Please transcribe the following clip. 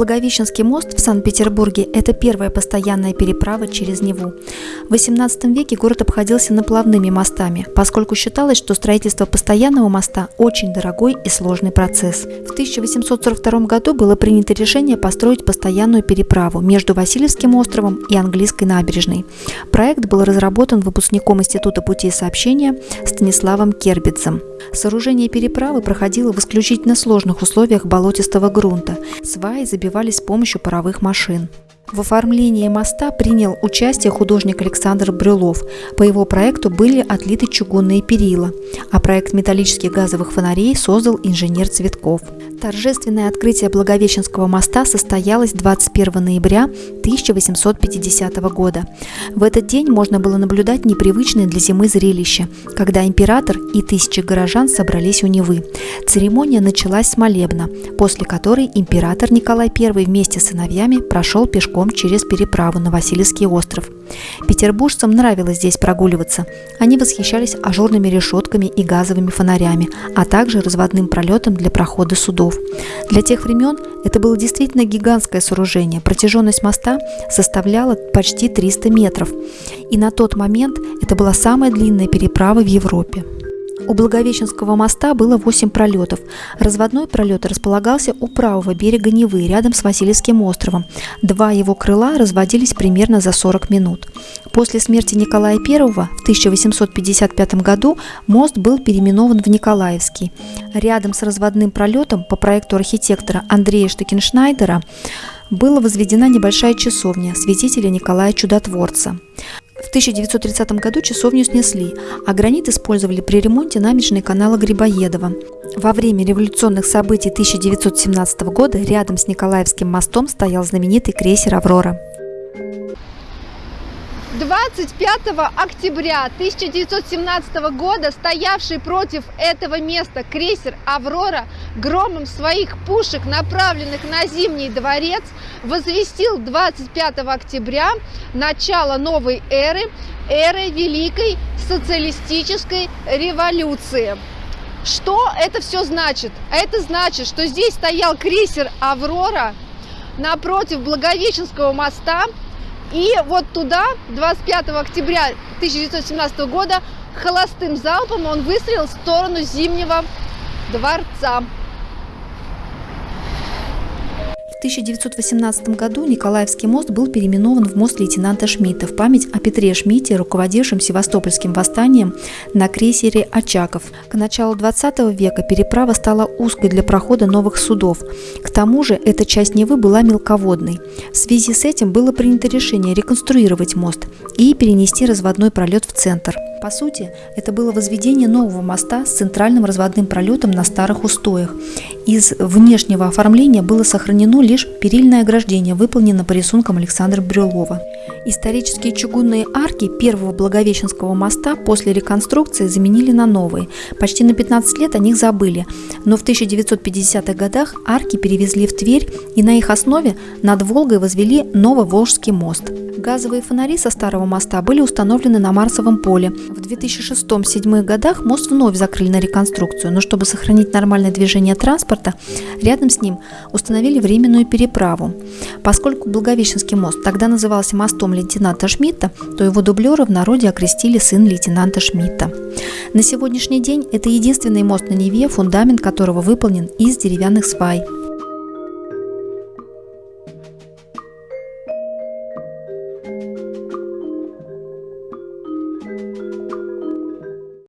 Благовещенский мост в Санкт-Петербурге – это первая постоянная переправа через Неву. В XVIII веке город обходился наплавными мостами, поскольку считалось, что строительство постоянного моста – очень дорогой и сложный процесс. В 1842 году было принято решение построить постоянную переправу между Васильевским островом и Английской набережной. Проект был разработан выпускником Института путей сообщения Станиславом Кербицем. Сооружение переправы проходило в исключительно сложных условиях болотистого грунта. Сваи забивались с помощью паровых машин. В оформлении моста принял участие художник Александр Брюлов. По его проекту были отлиты чугунные перила, а проект металлических газовых фонарей создал инженер Цветков. Торжественное открытие Благовещенского моста состоялось 21 ноября 1850 года. В этот день можно было наблюдать непривычное для зимы зрелище, когда император и тысячи горожан собрались у Невы. Церемония началась с молебна, после которой император Николай I вместе с сыновьями прошел пешком через переправу на Васильевский остров. Петербуржцам нравилось здесь прогуливаться. Они восхищались ажурными решетками и газовыми фонарями, а также разводным пролетом для прохода судов. Для тех времен это было действительно гигантское сооружение. Протяженность моста составляла почти 300 метров. И на тот момент это была самая длинная переправа в Европе. У Благовещенского моста было 8 пролетов. Разводной пролет располагался у правого берега Невы, рядом с Васильевским островом. Два его крыла разводились примерно за 40 минут. После смерти Николая I в 1855 году мост был переименован в Николаевский. Рядом с разводным пролетом по проекту архитектора Андрея Штекеншнайдера была возведена небольшая часовня святителя Николая Чудотворца. В 1930 году часовню снесли, а гранит использовали при ремонте набережной канала Грибоедова. Во время революционных событий 1917 года рядом с Николаевским мостом стоял знаменитый крейсер «Аврора». 25 октября 1917 года стоявший против этого места крейсер «Аврора» громом своих пушек, направленных на Зимний дворец, возвестил 25 октября начало новой эры, эры Великой социалистической революции. Что это все значит? Это значит, что здесь стоял крейсер «Аврора» напротив Благовещенского моста, и вот туда 25 октября 1917 года холостым залпом он выстрелил в сторону Зимнего дворца. В 1918 году Николаевский мост был переименован в мост лейтенанта Шмидта в память о Петре Шмидте, руководившем Севастопольским восстанием на крейсере «Очаков». К началу 20 века переправа стала узкой для прохода новых судов. К тому же эта часть Невы была мелководной. В связи с этим было принято решение реконструировать мост и перенести разводной пролет в центр – по сути, это было возведение нового моста с центральным разводным пролетом на старых устоях. Из внешнего оформления было сохранено лишь перильное ограждение, выполнено по рисункам Александра Брюлова. Исторические чугунные арки первого Благовещенского моста после реконструкции заменили на новые. Почти на 15 лет о них забыли, но в 1950-х годах арки перевезли в Тверь и на их основе над Волгой возвели Нововолжский мост. Газовые фонари со старого моста были установлены на Марсовом поле. В 2006-2007 годах мост вновь закрыли на реконструкцию, но чтобы сохранить нормальное движение транспорта, рядом с ним установили временную переправу. Поскольку Благовещенский мост тогда назывался мостом лейтенанта Шмидта, то его дублера в народе окрестили сын лейтенанта Шмидта. На сегодняшний день это единственный мост на Неве, фундамент которого выполнен из деревянных свай.